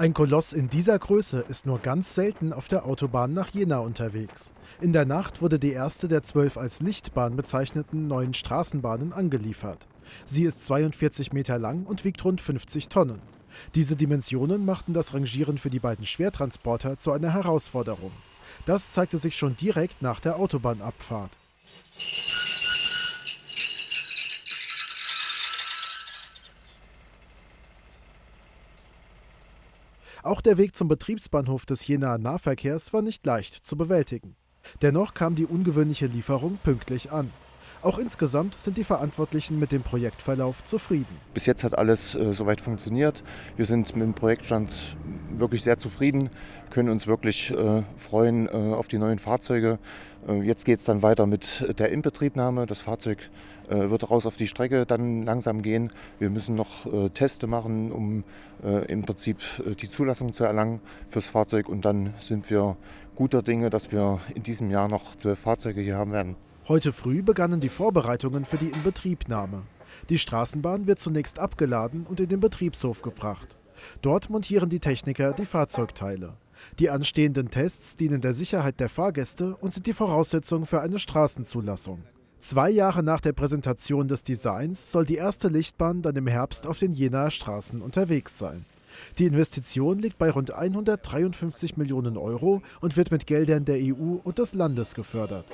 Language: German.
Ein Koloss in dieser Größe ist nur ganz selten auf der Autobahn nach Jena unterwegs. In der Nacht wurde die erste der zwölf als Lichtbahn bezeichneten neuen Straßenbahnen angeliefert. Sie ist 42 Meter lang und wiegt rund 50 Tonnen. Diese Dimensionen machten das Rangieren für die beiden Schwertransporter zu einer Herausforderung. Das zeigte sich schon direkt nach der Autobahnabfahrt. Auch der Weg zum Betriebsbahnhof des Jenaer Nahverkehrs war nicht leicht zu bewältigen. Dennoch kam die ungewöhnliche Lieferung pünktlich an. Auch insgesamt sind die Verantwortlichen mit dem Projektverlauf zufrieden. Bis jetzt hat alles äh, soweit funktioniert. Wir sind mit dem Projektstand wirklich sehr zufrieden, können uns wirklich äh, freuen äh, auf die neuen Fahrzeuge. Äh, jetzt geht es dann weiter mit der Inbetriebnahme. Das Fahrzeug äh, wird raus auf die Strecke dann langsam gehen. Wir müssen noch äh, Teste machen, um im Prinzip die Zulassung zu erlangen fürs Fahrzeug. Und dann sind wir guter Dinge, dass wir in diesem Jahr noch zwölf Fahrzeuge hier haben werden. Heute früh begannen die Vorbereitungen für die Inbetriebnahme. Die Straßenbahn wird zunächst abgeladen und in den Betriebshof gebracht. Dort montieren die Techniker die Fahrzeugteile. Die anstehenden Tests dienen der Sicherheit der Fahrgäste und sind die Voraussetzung für eine Straßenzulassung. Zwei Jahre nach der Präsentation des Designs soll die erste Lichtbahn dann im Herbst auf den Jenaer Straßen unterwegs sein. Die Investition liegt bei rund 153 Millionen Euro und wird mit Geldern der EU und des Landes gefördert.